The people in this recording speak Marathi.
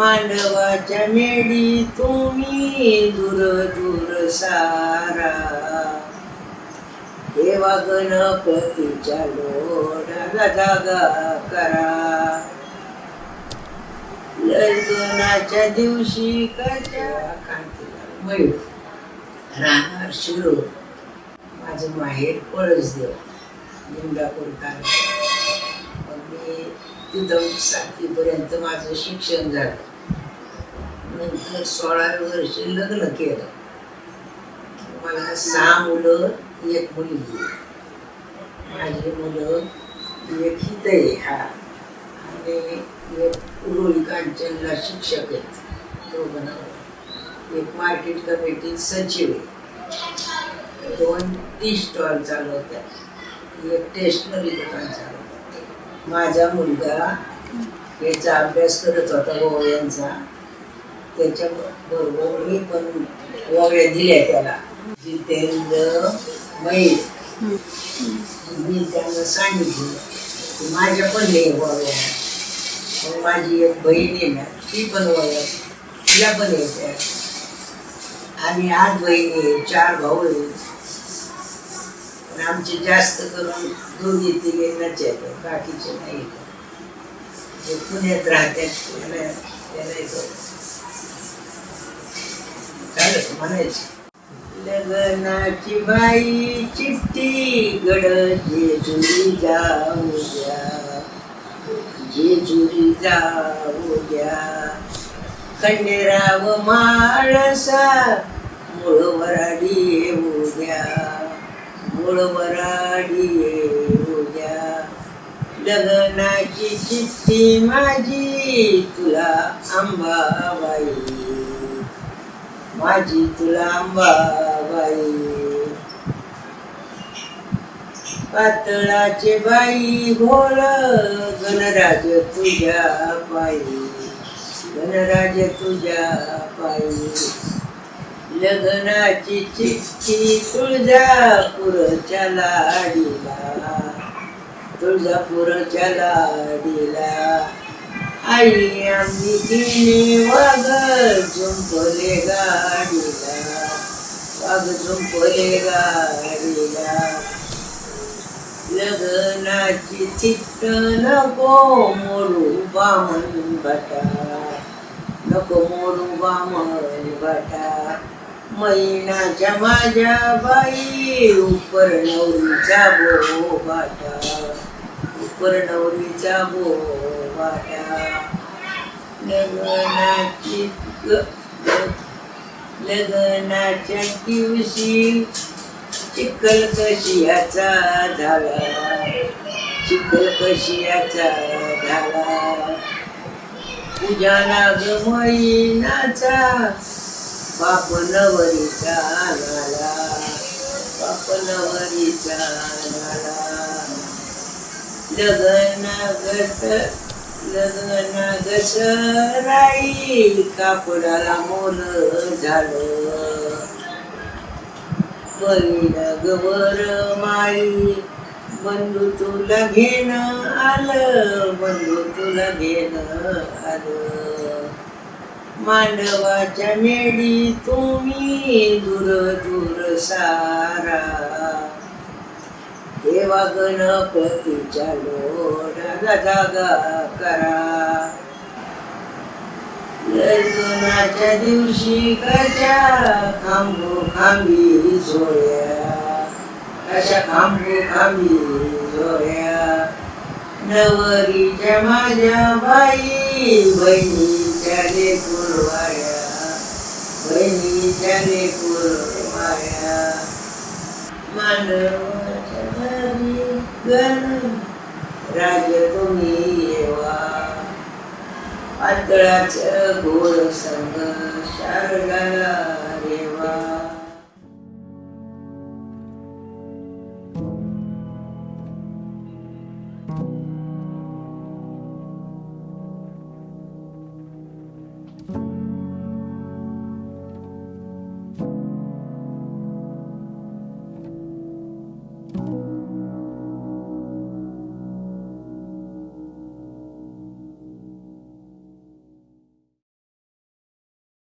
मांडवाच्या मेडी तुम्ही दूर दूर सारा देवा गणपतीच्या लोढाला जागा करा. लग्नाच्या दिवशी कच्या राहणार शिरो. माझं माहेर पळस देव लिंगापूर तालुका मी तिथं सातवीपर्यंत माझं शिक्षण झालं. नंतर सोळा वर्षी लग्न केलं. मला सहा मुलं एक मुलगी. माझी मुलं एक हित आहे हा. आणि एक उरुळी कांचनला शिक्षक आहेत. दोघं एक मार्केट कमिटीत सचिव आहे. दोन टी स्टॉल चालवतात एक टेशनरी दुकान चालवतात माझा मुलगा याचा अभ्यास करत होता ओव्यांचा त्याच्या बरोबर मी पण ओव्या दिल्या त्याला. जितेंद्र महेश मी त्यांना सांगितलं की माझ्या पण हे ओव्या मग माझी एक बहीण आहे ना ती पण ओव्या तिला पण येत्या आम्ही आठ बहिणी आहे चार भाऊ आहे. पण आमचे जास्त करून दोन्ही तिघे येतात बाकीचे नाही पुण्यात राहतात त्याला त्याला येतो. लग्नाची बाई चिठ्ठी गड जेजुरी जाऊ द्या. जेजुरी जाऊ द्या. खंडेराव माळसा मुळवराडी येऊ द्या. मुळवराडी येऊ द्या. लग्नाची चिठ्ठी माझी तुला आंबाबाई माझी तुला पातळाचे बाई घोळ गणराज तुझ्या पायी. गणराज तुझ्या पायी. लग्नाची चिठ्ठी तुळजापूरच्या लाडीला. तुळजापूरच्या लाडीला. आई आम्ही तिने वाघ झुंपले गाडीला वाघ झुंपले गाडीला लग्नाची चित्त नको मोडू बामण बटा नको मोडू बामण बटा मैनाच्या माझ्या बाई उपर नवरीचा बो बाटा उपर नवरीचा बो लग्नाची लग्नाच्या दिवशी चिखल कशियाचा झाला. चिखल कशियाचा झाला. पूजा नाग मैनाचा बाप नवरीचा झाला. बाप नवरीचा झाला. लग्न लग्न घसराई कापडाला मोल झालं बहीण गवर माई बंधू तुला घेणं आलं बंधू तुला घेणं आलं मांडवाच्या मेडी तुम्ही दूर दूर सारा. देवा गणपतीच्या लोढाला जागा करा लग्नाच्या दिवशी कशा खांबू खांबी सोया कशा खांबू खांबी सोया नवरीच्या माझ्या बाई बहिणीच्या लेकुरवाड्या बहिणीच्या लेकुरवाड्या मानवाच्या घरी राज्य तुम्ही येवा पातळाच गोळ संग शारदाला रेवा